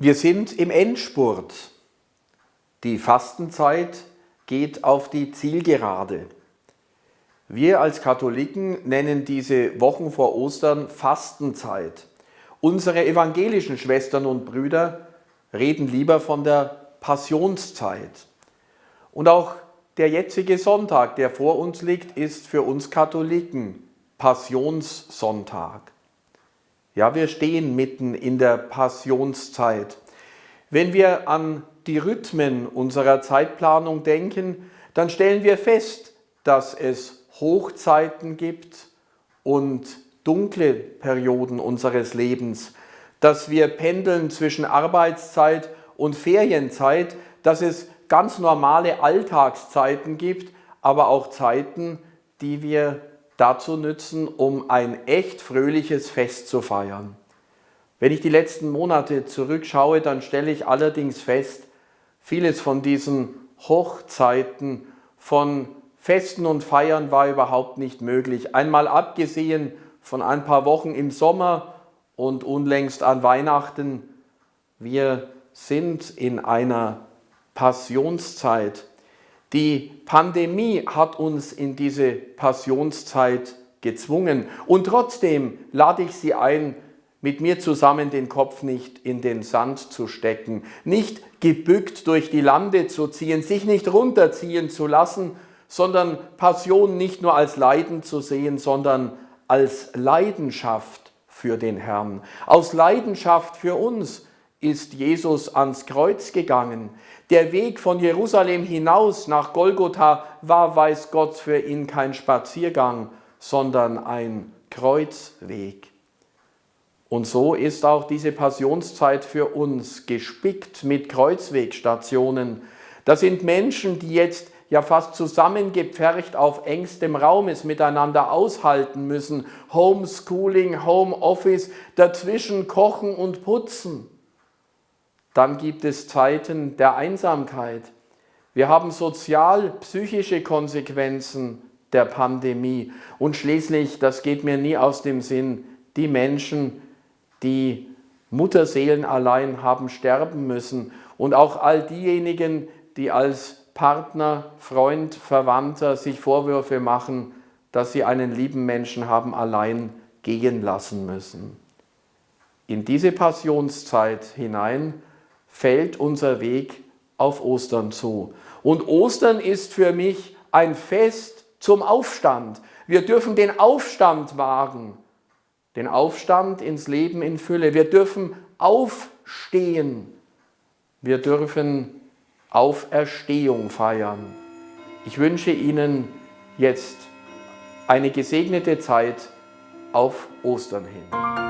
Wir sind im Endspurt. Die Fastenzeit geht auf die Zielgerade. Wir als Katholiken nennen diese Wochen vor Ostern Fastenzeit. Unsere evangelischen Schwestern und Brüder reden lieber von der Passionszeit. Und auch der jetzige Sonntag, der vor uns liegt, ist für uns Katholiken Passionssonntag. Ja, wir stehen mitten in der Passionszeit. Wenn wir an die Rhythmen unserer Zeitplanung denken, dann stellen wir fest, dass es Hochzeiten gibt und dunkle Perioden unseres Lebens, dass wir pendeln zwischen Arbeitszeit und Ferienzeit, dass es ganz normale Alltagszeiten gibt, aber auch Zeiten, die wir dazu nützen, um ein echt fröhliches Fest zu feiern. Wenn ich die letzten Monate zurückschaue, dann stelle ich allerdings fest, vieles von diesen Hochzeiten, von Festen und Feiern war überhaupt nicht möglich. Einmal abgesehen von ein paar Wochen im Sommer und unlängst an Weihnachten. Wir sind in einer Passionszeit. Die Pandemie hat uns in diese Passionszeit gezwungen. Und trotzdem lade ich Sie ein, mit mir zusammen den Kopf nicht in den Sand zu stecken, nicht gebückt durch die Lande zu ziehen, sich nicht runterziehen zu lassen, sondern Passion nicht nur als Leiden zu sehen, sondern als Leidenschaft für den Herrn. Aus Leidenschaft für uns ist Jesus ans Kreuz gegangen. Der Weg von Jerusalem hinaus nach Golgotha war, weiß Gott, für ihn kein Spaziergang, sondern ein Kreuzweg. Und so ist auch diese Passionszeit für uns gespickt mit Kreuzwegstationen. Das sind Menschen, die jetzt ja fast zusammengepfercht auf engstem Raum es miteinander aushalten müssen. Homeschooling, Homeoffice, dazwischen kochen und putzen. Dann gibt es Zeiten der Einsamkeit. Wir haben sozial-psychische Konsequenzen der Pandemie. Und schließlich, das geht mir nie aus dem Sinn, die Menschen, die Mutterseelen allein haben sterben müssen. Und auch all diejenigen, die als Partner, Freund, Verwandter sich Vorwürfe machen, dass sie einen lieben Menschen haben allein gehen lassen müssen. In diese Passionszeit hinein fällt unser Weg auf Ostern zu. Und Ostern ist für mich ein Fest zum Aufstand. Wir dürfen den Aufstand wagen, den Aufstand ins Leben in Fülle. Wir dürfen aufstehen. Wir dürfen Auferstehung feiern. Ich wünsche Ihnen jetzt eine gesegnete Zeit auf Ostern hin.